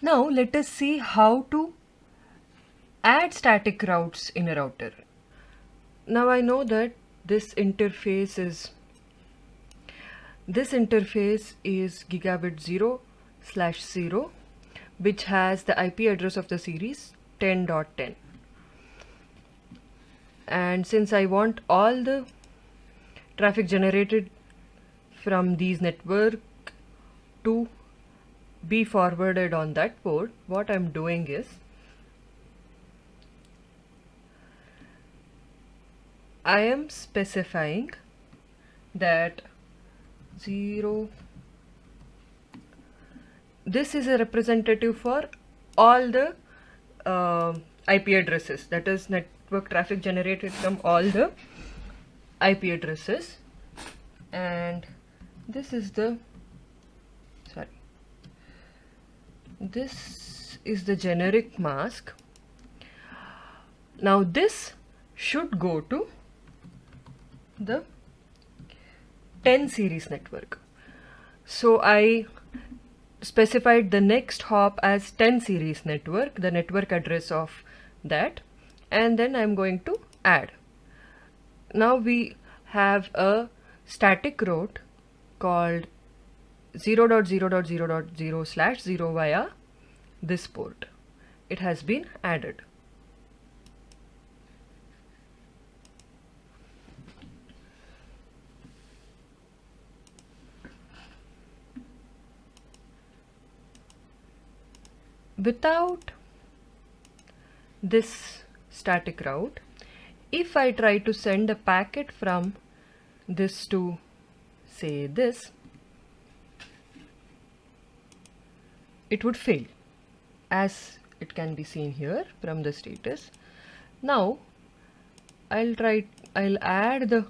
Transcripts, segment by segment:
Now let us see how to add static routes in a router. Now I know that this interface is this interface is gigabit 0 slash 0 which has the IP address of the series 10.10 and since I want all the traffic generated from these network to be forwarded on that port what I'm doing is I am specifying that 0 this is a representative for all the uh, IP addresses. That is network traffic generated from all the IP addresses. And this is the this is the generic mask. Now this should go to the 10 series network. So I specified the next hop as 10 series network the network address of that and then I'm going to add. Now we have a static route called 0.0.0.0 slash 0 via this port. It has been added. Without this static route, if I try to send a packet from this to say this, it would fail as it can be seen here from the status. Now I'll try, I'll add the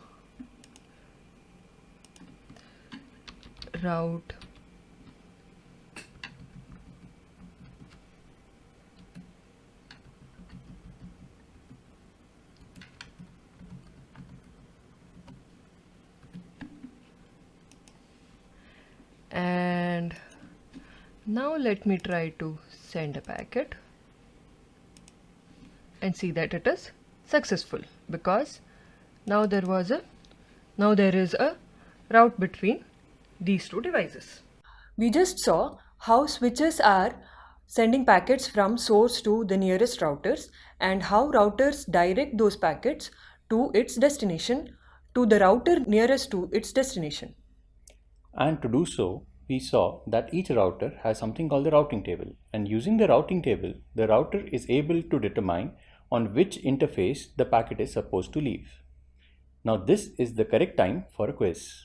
route and now let me try to send a packet and see that it is successful because now there was a now there is a route between these two devices. We just saw how switches are sending packets from source to the nearest routers and how routers direct those packets to its destination to the router nearest to its destination. And to do so, we saw that each router has something called the routing table. And using the routing table, the router is able to determine on which interface the packet is supposed to leave. Now this is the correct time for a quiz.